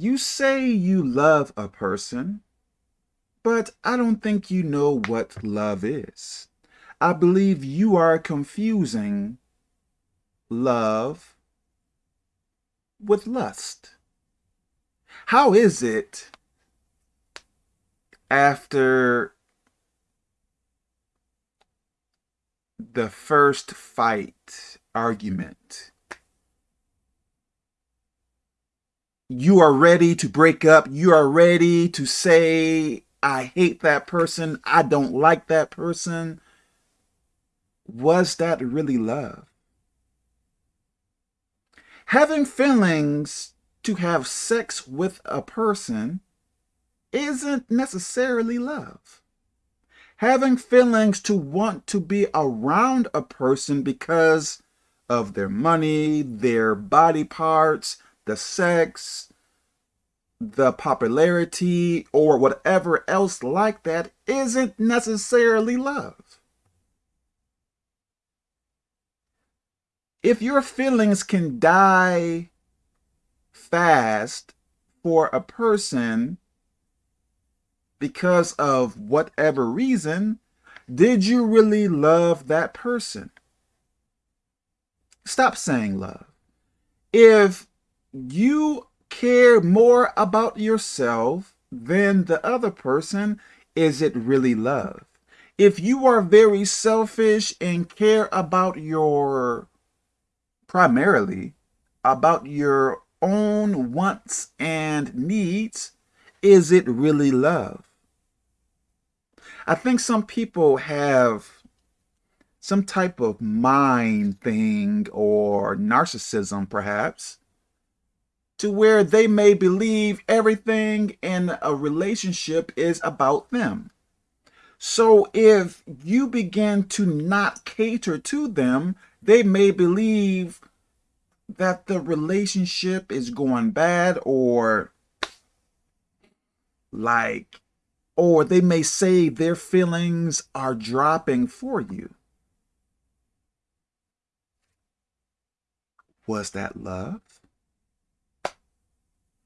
You say you love a person, but I don't think you know what love is. I believe you are confusing love with lust. How is it after the first fight argument you are ready to break up. You are ready to say, I hate that person. I don't like that person. Was that really love? Having feelings to have sex with a person isn't necessarily love. Having feelings to want to be around a person because of their money, their body parts, the sex, the popularity, or whatever else like that isn't necessarily love. If your feelings can die fast for a person because of whatever reason, did you really love that person? Stop saying love. If you care more about yourself than the other person, is it really love? If you are very selfish and care about your, primarily, about your own wants and needs, is it really love? I think some people have some type of mind thing or narcissism, perhaps, to where they may believe everything in a relationship is about them. So if you begin to not cater to them, they may believe that the relationship is going bad or like, or they may say their feelings are dropping for you. Was that love?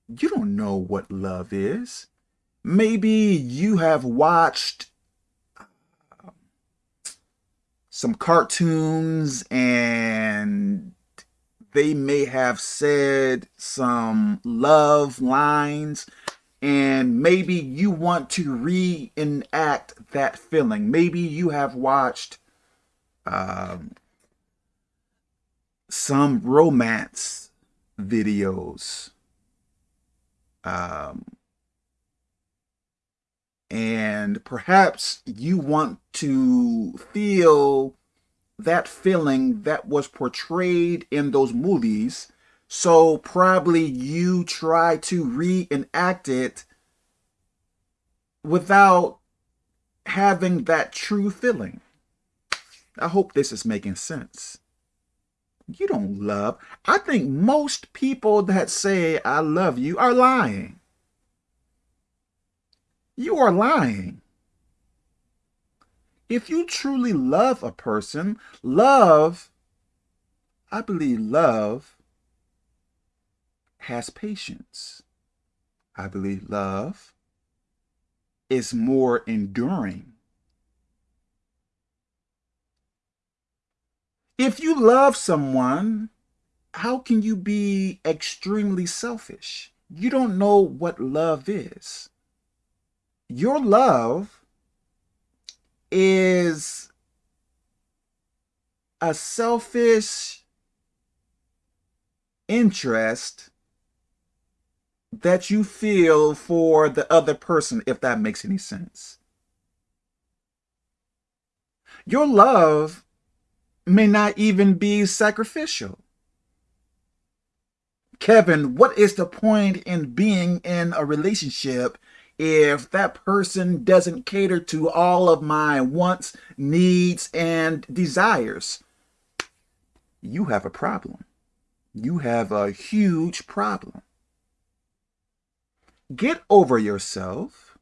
You don't know what love is. Maybe you have watched uh, some cartoons and they may have said some love lines and maybe you want to reenact that feeling. Maybe you have watched um, some romance videos um, and perhaps you want to feel that feeling that was portrayed in those movies. So probably you try to reenact it without having that true feeling. I hope this is making sense. You don't love. I think most people that say I love you are lying. You are lying. If you truly love a person, love, I believe love has patience. I believe love is more enduring. If you love someone, how can you be extremely selfish? You don't know what love is. Your love is a selfish interest that you feel for the other person, if that makes any sense. Your love may not even be sacrificial. Kevin, what is the point in being in a relationship if that person doesn't cater to all of my wants, needs, and desires? You have a problem. You have a huge problem. Get over yourself.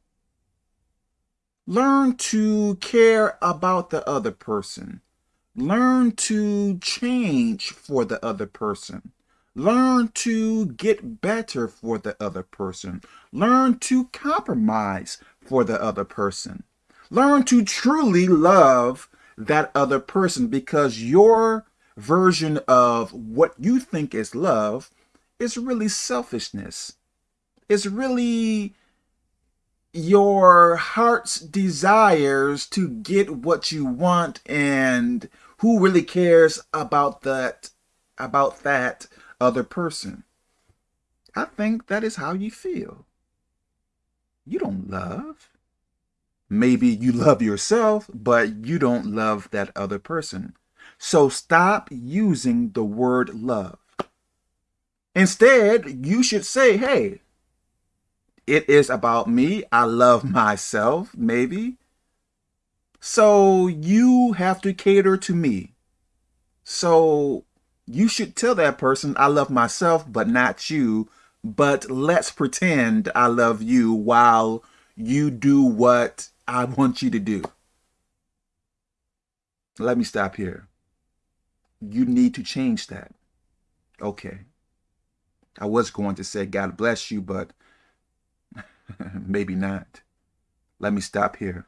Learn to care about the other person. Learn to change for the other person. Learn to get better for the other person. Learn to compromise for the other person. Learn to truly love that other person because your version of what you think is love is really selfishness. It's really your heart's desires to get what you want and who really cares about that about that other person. I think that is how you feel. You don't love. Maybe you love yourself, but you don't love that other person. So stop using the word love. Instead, you should say, hey, it is about me. I love myself, maybe. So you have to cater to me. So you should tell that person, I love myself, but not you. But let's pretend I love you while you do what I want you to do. Let me stop here. You need to change that. Okay. I was going to say God bless you, but maybe not. Let me stop here.